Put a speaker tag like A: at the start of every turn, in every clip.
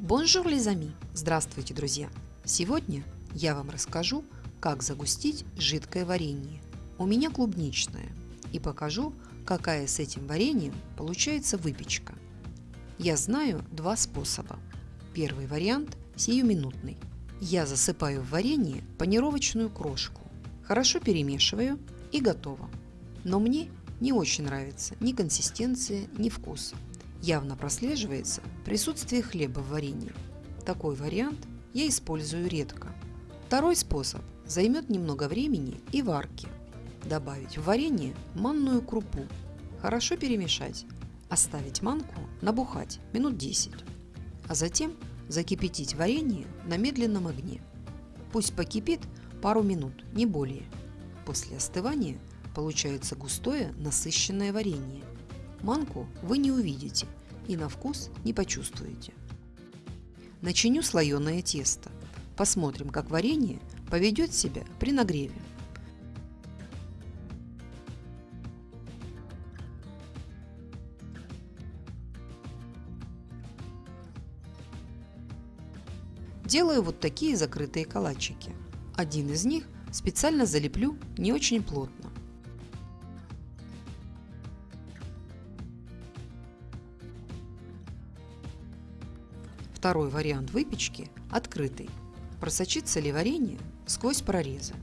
A: Bonjour, les amis! Здравствуйте, друзья! Сегодня я вам расскажу, как загустить жидкое варенье. У меня клубничное. И покажу, какая с этим вареньем получается выпечка. Я знаю два способа. Первый вариант сиюминутный. Я засыпаю в варенье панировочную крошку. Хорошо перемешиваю и готово. Но мне не очень нравится ни консистенция, ни вкус. Явно прослеживается присутствие хлеба в варенье. Такой вариант я использую редко. Второй способ займет немного времени и варки. Добавить в варенье манную крупу. Хорошо перемешать. Оставить манку набухать минут 10. А затем закипятить варенье на медленном огне. Пусть покипит пару минут, не более. После остывания получается густое насыщенное варенье. Манку вы не увидите и на вкус не почувствуете. Начиню слоеное тесто. Посмотрим, как варенье поведет себя при нагреве. Делаю вот такие закрытые калачики. Один из них специально залеплю не очень плотно. Второй вариант выпечки – открытый. Просочится ли варенье сквозь прорезы.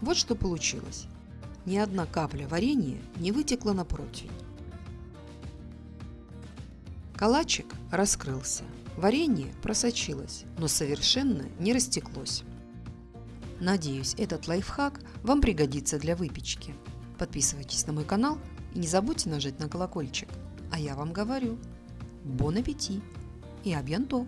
A: Вот что получилось. Ни одна капля варенья не вытекла на противень. Калачик раскрылся. Варенье просочилось, но совершенно не растеклось. Надеюсь, этот лайфхак вам пригодится для выпечки. Подписывайтесь на мой канал и не забудьте нажать на колокольчик. А я вам говорю, бон аппетит и абьянто!